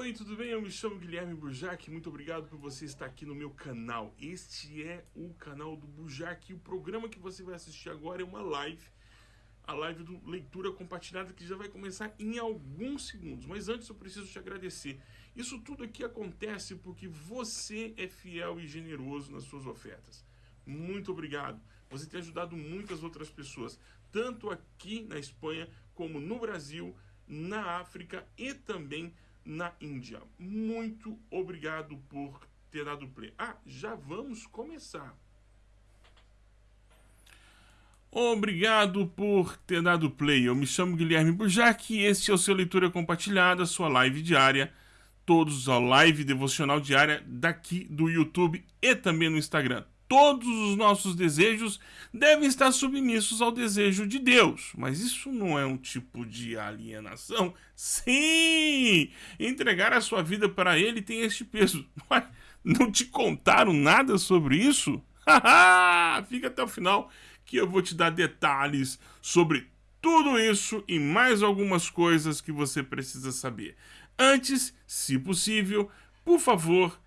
Oi, tudo bem? Eu me chamo Guilherme Burjac. Muito obrigado por você estar aqui no meu canal. Este é o canal do Burjac. E o programa que você vai assistir agora é uma live. A live do Leitura Compartilhada que já vai começar em alguns segundos. Mas antes eu preciso te agradecer. Isso tudo aqui acontece porque você é fiel e generoso nas suas ofertas. Muito obrigado. Você tem ajudado muitas outras pessoas, tanto aqui na Espanha como no Brasil, na África e também na Índia. Muito obrigado por ter dado play. Ah, já vamos começar. Obrigado por ter dado play. Eu me chamo Guilherme Burjac e este é o seu Leitura Compartilhada, sua live diária. Todos a live devocional diária daqui do YouTube e também no Instagram todos os nossos desejos devem estar submissos ao desejo de Deus. Mas isso não é um tipo de alienação? Sim! Entregar a sua vida para Ele tem este peso. Não te contaram nada sobre isso? Fica até o final que eu vou te dar detalhes sobre tudo isso e mais algumas coisas que você precisa saber. Antes, se possível, por favor,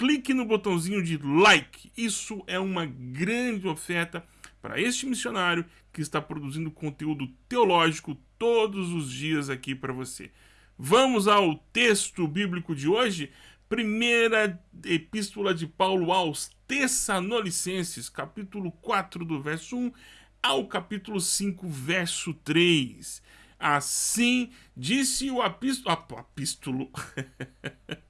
clique no botãozinho de like. Isso é uma grande oferta para este missionário que está produzindo conteúdo teológico todos os dias aqui para você. Vamos ao texto bíblico de hoje, primeira epístola de Paulo aos Tessalonicenses, capítulo 4, do verso 1 ao capítulo 5, verso 3. Assim disse o apístolo.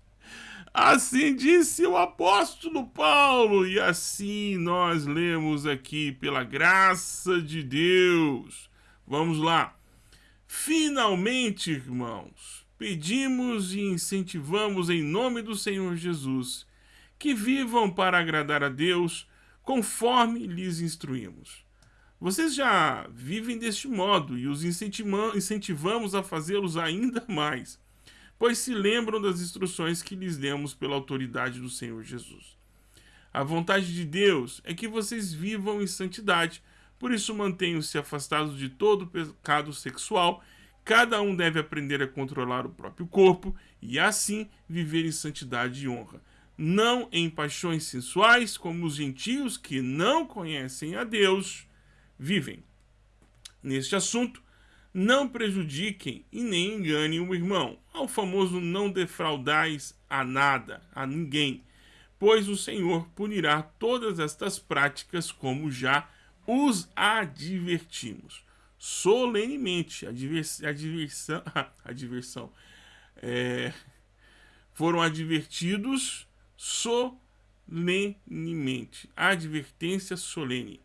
Assim disse o apóstolo Paulo, e assim nós lemos aqui, pela graça de Deus. Vamos lá. Finalmente, irmãos, pedimos e incentivamos em nome do Senhor Jesus que vivam para agradar a Deus conforme lhes instruímos. Vocês já vivem deste modo e os incentivamos a fazê-los ainda mais pois se lembram das instruções que lhes demos pela autoridade do Senhor Jesus. A vontade de Deus é que vocês vivam em santidade, por isso mantenham-se afastados de todo pecado sexual. Cada um deve aprender a controlar o próprio corpo e assim viver em santidade e honra, não em paixões sensuais como os gentios que não conhecem a Deus vivem. Neste assunto, não prejudiquem e nem enganem o irmão. Ao famoso não defraudais a nada, a ninguém, pois o Senhor punirá todas estas práticas como já os advertimos. Solenemente, a, divers, a diversão, a diversão é, foram advertidos solenemente. Advertência solene.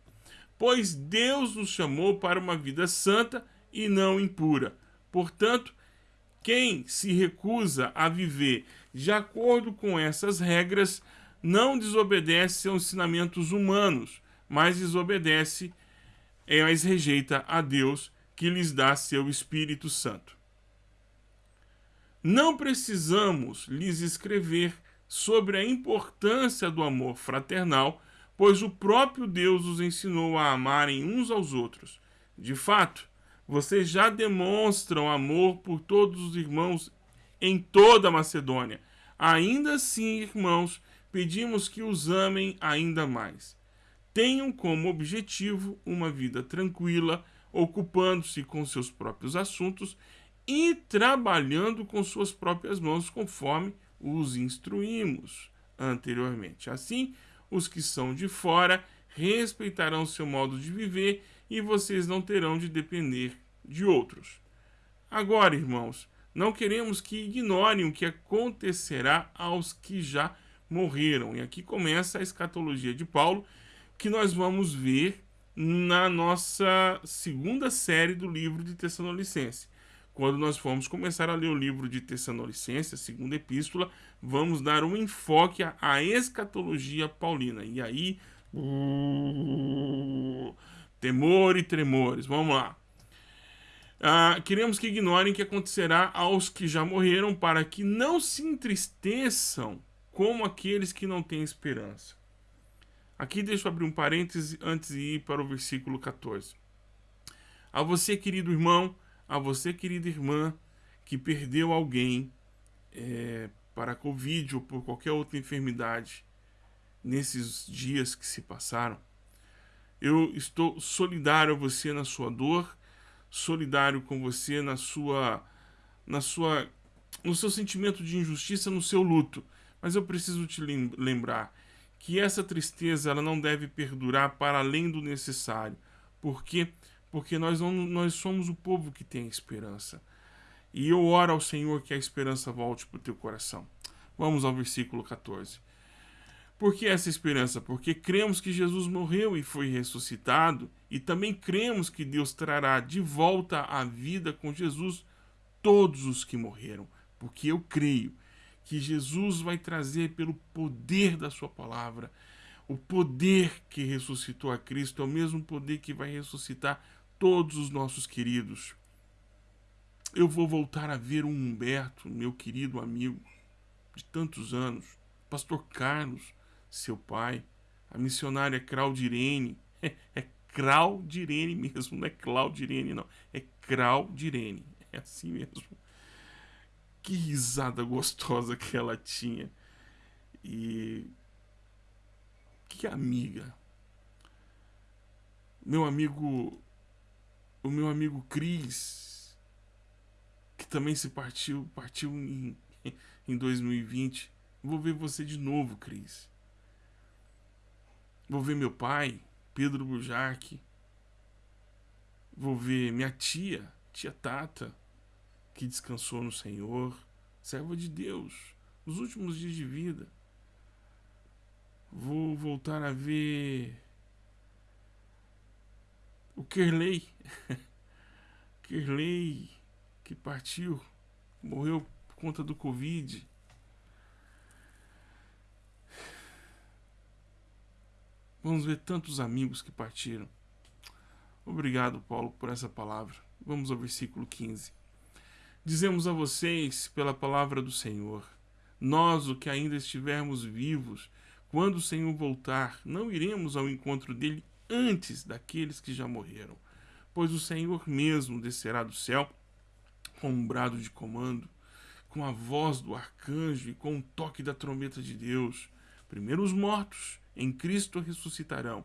Pois Deus nos chamou para uma vida santa e não impura. Portanto, quem se recusa a viver de acordo com essas regras não desobedece aos ensinamentos humanos, mas desobedece, é, mas rejeita a Deus que lhes dá seu Espírito Santo. Não precisamos lhes escrever sobre a importância do amor fraternal, pois o próprio Deus os ensinou a amarem uns aos outros. De fato, vocês já demonstram amor por todos os irmãos em toda a Macedônia. Ainda assim, irmãos, pedimos que os amem ainda mais. Tenham como objetivo uma vida tranquila, ocupando-se com seus próprios assuntos e trabalhando com suas próprias mãos, conforme os instruímos anteriormente. Assim, os que são de fora respeitarão seu modo de viver e vocês não terão de depender de outros. Agora, irmãos, não queremos que ignorem o que acontecerá aos que já morreram. E aqui começa a escatologia de Paulo, que nós vamos ver na nossa segunda série do livro de Tessalonicense. Quando nós formos começar a ler o livro de Tessalonicense, a segunda epístola, vamos dar um enfoque à escatologia paulina. E aí, temor e tremores. Vamos lá. Ah, queremos que ignorem o que acontecerá aos que já morreram, para que não se entristeçam como aqueles que não têm esperança. Aqui deixa eu abrir um parêntese antes de ir para o versículo 14. A você, querido irmão, a você, querida irmã, que perdeu alguém é, para a Covid ou por qualquer outra enfermidade nesses dias que se passaram. Eu estou solidário a você na sua dor, solidário com você na sua, na sua, no seu sentimento de injustiça, no seu luto. Mas eu preciso te lembrar que essa tristeza ela não deve perdurar para além do necessário. Por quê? Porque nós, não, nós somos o povo que tem esperança. E eu oro ao Senhor que a esperança volte para o teu coração. Vamos ao versículo 14. Por que essa esperança? Porque cremos que Jesus morreu e foi ressuscitado, e também cremos que Deus trará de volta à vida com Jesus todos os que morreram. Porque eu creio que Jesus vai trazer pelo poder da sua palavra. O poder que ressuscitou a Cristo é o mesmo poder que vai ressuscitar todos os nossos queridos. Eu vou voltar a ver o Humberto, meu querido amigo de tantos anos, Pastor Carlos, seu pai, a missionária Claudirene. É, é Claudirene mesmo, não é Claudirene, não. É Claudirene. É assim mesmo. Que risada gostosa que ela tinha. E. Que amiga. Meu amigo. O meu amigo Cris. Que também se partiu. Partiu em, em 2020. Vou ver você de novo, Cris. Vou ver meu pai, Pedro Bujarque. Vou ver minha tia, tia Tata, que descansou no Senhor, serva de Deus, nos últimos dias de vida. Vou voltar a ver o Kerley. Kerley, que partiu, morreu por conta do Covid. Vamos ver tantos amigos que partiram. Obrigado, Paulo, por essa palavra. Vamos ao versículo 15. Dizemos a vocês, pela palavra do Senhor, nós, o que ainda estivermos vivos, quando o Senhor voltar, não iremos ao encontro dele antes daqueles que já morreram, pois o Senhor mesmo descerá do céu com um brado de comando, com a voz do arcanjo e com o toque da trombeta de Deus. Primeiro os mortos em Cristo ressuscitarão.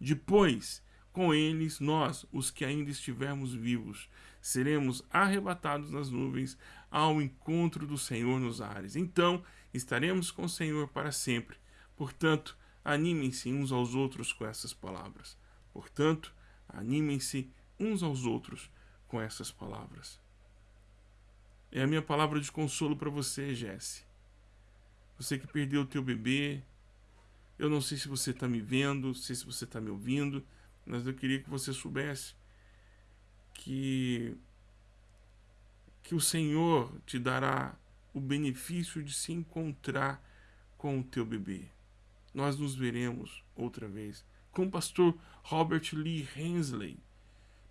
Depois, com eles, nós, os que ainda estivermos vivos, seremos arrebatados nas nuvens ao encontro do Senhor nos ares. Então, estaremos com o Senhor para sempre. Portanto, animem-se uns aos outros com essas palavras. Portanto, animem-se uns aos outros com essas palavras. É a minha palavra de consolo para você, Jesse. Você que perdeu o teu bebê, eu não sei se você está me vendo, sei se você está me ouvindo, mas eu queria que você soubesse que, que o Senhor te dará o benefício de se encontrar com o teu bebê. Nós nos veremos outra vez com o pastor Robert Lee Hensley,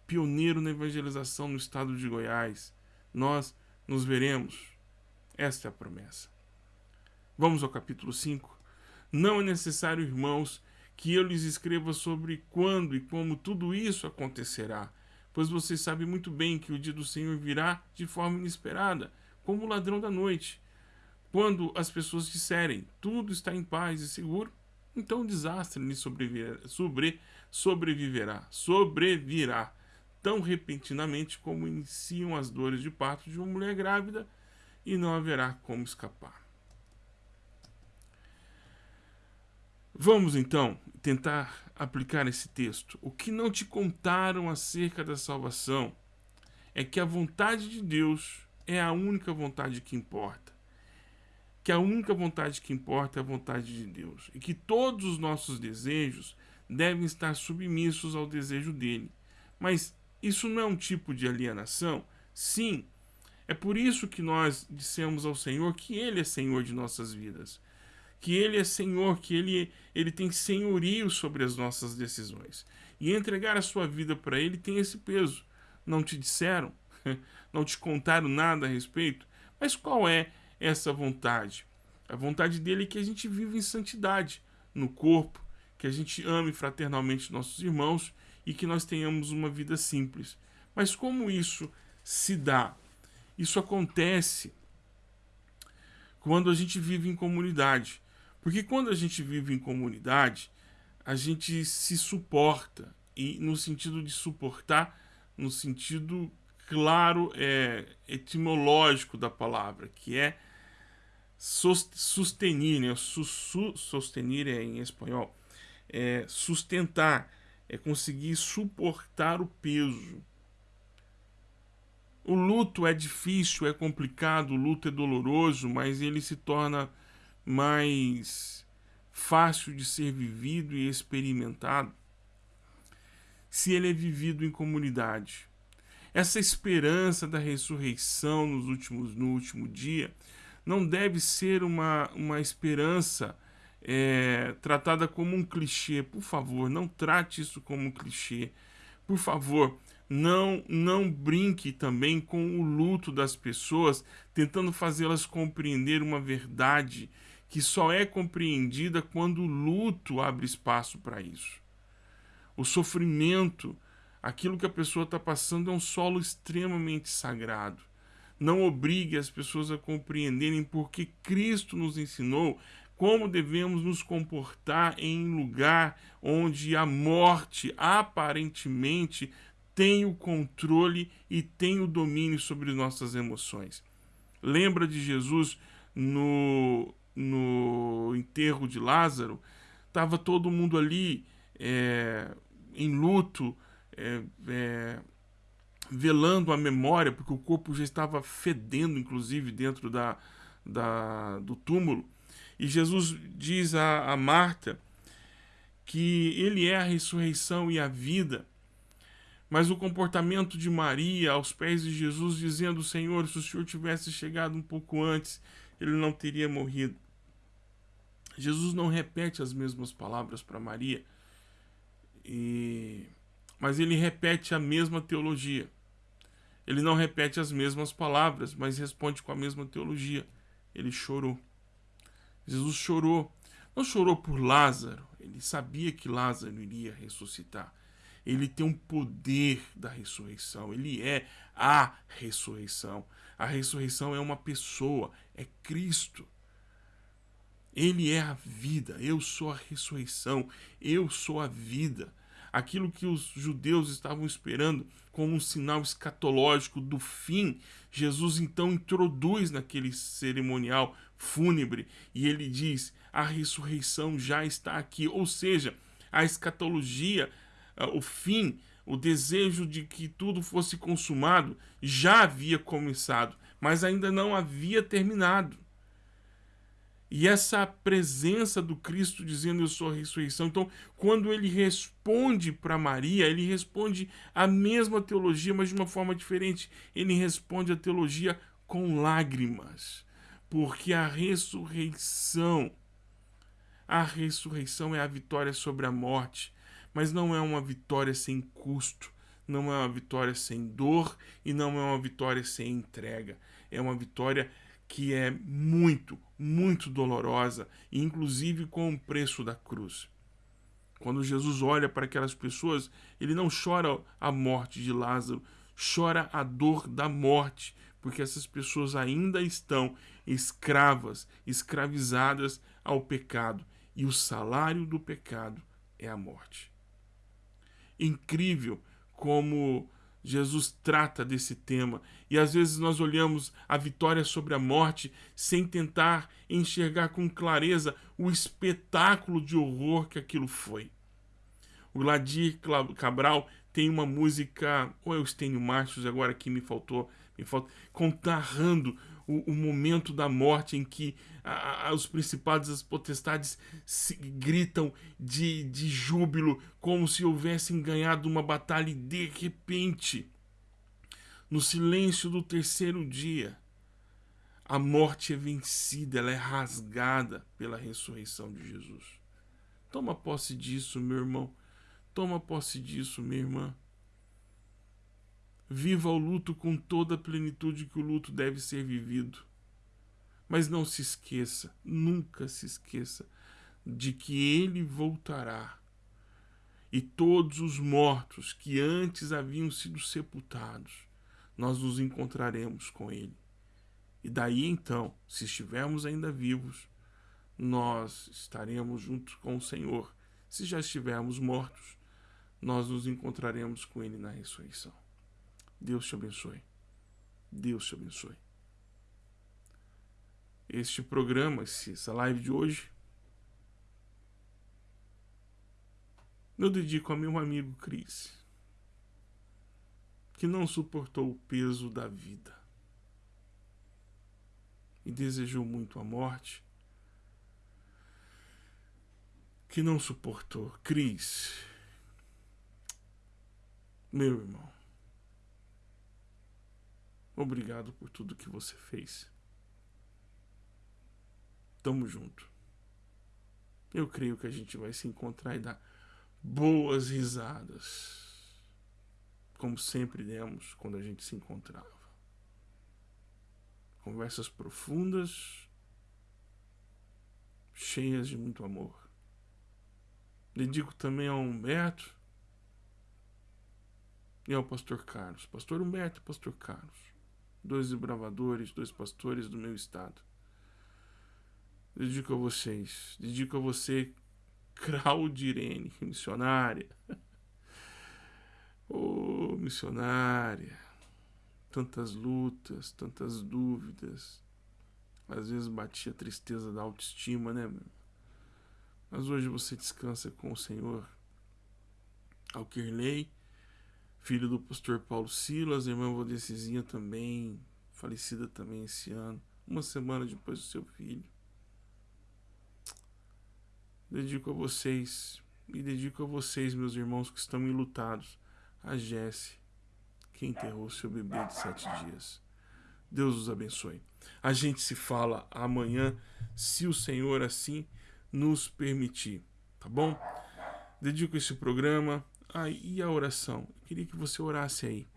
pioneiro na evangelização no estado de Goiás. Nós nos veremos. Esta é a promessa. Vamos ao capítulo 5. Não é necessário, irmãos, que eu lhes escreva sobre quando e como tudo isso acontecerá, pois vocês sabem muito bem que o dia do Senhor virá de forma inesperada, como o ladrão da noite. Quando as pessoas disserem tudo está em paz e seguro, então o desastre lhe sobreviverá, sobre, sobreviverá, sobrevirá tão repentinamente como iniciam as dores de parto de uma mulher grávida e não haverá como escapar. Vamos então tentar aplicar esse texto. O que não te contaram acerca da salvação é que a vontade de Deus é a única vontade que importa. Que a única vontade que importa é a vontade de Deus. E que todos os nossos desejos devem estar submissos ao desejo dele. Mas isso não é um tipo de alienação? Sim. É por isso que nós dissemos ao Senhor que Ele é Senhor de nossas vidas que Ele é Senhor, que Ele, ele tem senhorio sobre as nossas decisões. E entregar a sua vida para Ele tem esse peso. Não te disseram, não te contaram nada a respeito, mas qual é essa vontade? A vontade dele é que a gente viva em santidade no corpo, que a gente ame fraternalmente nossos irmãos e que nós tenhamos uma vida simples. Mas como isso se dá? Isso acontece quando a gente vive em comunidade. Porque quando a gente vive em comunidade, a gente se suporta. E no sentido de suportar, no sentido claro, é, etimológico da palavra, que é sustenir, né? Sustenir é em espanhol. É sustentar, é conseguir suportar o peso. O luto é difícil, é complicado, o luto é doloroso, mas ele se torna mais fácil de ser vivido e experimentado se ele é vivido em comunidade. Essa esperança da ressurreição nos últimos, no último dia não deve ser uma, uma esperança é, tratada como um clichê. Por favor, não trate isso como um clichê. Por favor, não, não brinque também com o luto das pessoas, tentando fazê-las compreender uma verdade que só é compreendida quando o luto abre espaço para isso. O sofrimento, aquilo que a pessoa está passando, é um solo extremamente sagrado. Não obrigue as pessoas a compreenderem porque Cristo nos ensinou como devemos nos comportar em lugar onde a morte aparentemente tem o controle e tem o domínio sobre nossas emoções. Lembra de Jesus no, no enterro de Lázaro? Estava todo mundo ali é, em luto, é, é, velando a memória, porque o corpo já estava fedendo, inclusive, dentro da, da, do túmulo. E Jesus diz a, a Marta que ele é a ressurreição e a vida. Mas o comportamento de Maria aos pés de Jesus, dizendo: Senhor, se o Senhor tivesse chegado um pouco antes, ele não teria morrido. Jesus não repete as mesmas palavras para Maria, e... mas ele repete a mesma teologia. Ele não repete as mesmas palavras, mas responde com a mesma teologia. Ele chorou. Jesus chorou. Não chorou por Lázaro. Ele sabia que Lázaro iria ressuscitar. Ele tem um poder da ressurreição. Ele é a ressurreição. A ressurreição é uma pessoa, é Cristo. Ele é a vida. Eu sou a ressurreição. Eu sou a vida aquilo que os judeus estavam esperando como um sinal escatológico do fim, Jesus então introduz naquele cerimonial fúnebre e ele diz: a ressurreição já está aqui, ou seja, a escatologia, ah, o fim, o desejo de que tudo fosse consumado já havia começado, mas ainda não havia terminado. E essa presença do Cristo dizendo eu sou a ressurreição. Então, quando ele responde para Maria, ele responde a mesma teologia, mas de uma forma diferente. Ele responde a teologia com lágrimas. Porque a ressurreição, a ressurreição é a vitória sobre a morte, mas não é uma vitória sem custo, não é uma vitória sem dor e não é uma vitória sem entrega. É uma vitória que é muito, muito dolorosa, inclusive com o preço da cruz. Quando Jesus olha para aquelas pessoas, ele não chora a morte de Lázaro, chora a dor da morte, porque essas pessoas ainda estão escravas, escravizadas ao pecado, e o salário do pecado é a morte. Incrível como Jesus trata desse tema e às vezes nós olhamos a vitória sobre a morte sem tentar enxergar com clareza o espetáculo de horror que aquilo foi. O Ladir Cabral tem uma música, ou eu tenho machos, agora aqui me faltou, me falta, contarrando o, o momento da morte em que a, a, os principados as potestades se, gritam de, de júbilo, como se houvessem ganhado uma batalha e de repente, no silêncio do terceiro dia, a morte é vencida, ela é rasgada pela ressurreição de Jesus. Toma posse disso, meu irmão. Toma posse disso, minha irmã. Viva o luto com toda a plenitude que o luto deve ser vivido. Mas não se esqueça, nunca se esqueça, de que ele voltará. E todos os mortos que antes haviam sido sepultados, nós nos encontraremos com ele. E daí então, se estivermos ainda vivos, nós estaremos juntos com o Senhor. Se já estivermos mortos, nós nos encontraremos com Ele na ressurreição. Deus te abençoe. Deus te abençoe. Este programa, essa live de hoje, eu dedico a meu amigo Cris, que não suportou o peso da vida e desejou muito a morte, que não suportou. Cris, meu irmão, obrigado por tudo que você fez. Tamo junto. Eu creio que a gente vai se encontrar e dar boas risadas. Como sempre demos quando a gente se encontrava. Conversas profundas, cheias de muito amor. Dedico também ao Humberto e ao pastor Carlos. Pastor Humberto e pastor Carlos. Dois desbravadores, dois pastores do meu estado. Dedico a vocês. Dedico a você, Claudirene, missionária. oh, missionária tantas lutas, tantas dúvidas. Às vezes batia a tristeza da autoestima, né, meu? Mas hoje você descansa com o Senhor. Alquerley, filho do pastor Paulo Silas, irmã Vodecizinha também, falecida também esse ano, uma semana depois do seu filho. Dedico a vocês, e dedico a vocês, meus irmãos que estão enlutados, a Jesse, que enterrou seu bebê de sete dias. Deus os abençoe. A gente se fala amanhã, se o Senhor assim nos permitir, tá bom? Dedico esse programa. Ah, e a oração? Eu queria que você orasse aí.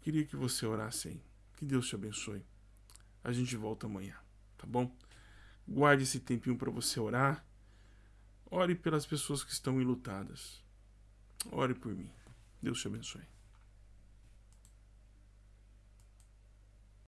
Queria que você orasse aí. Que Deus te abençoe. A gente volta amanhã, tá bom? Guarde esse tempinho para você orar. Ore pelas pessoas que estão enlutadas. Ore por mim. Deus te abençoe.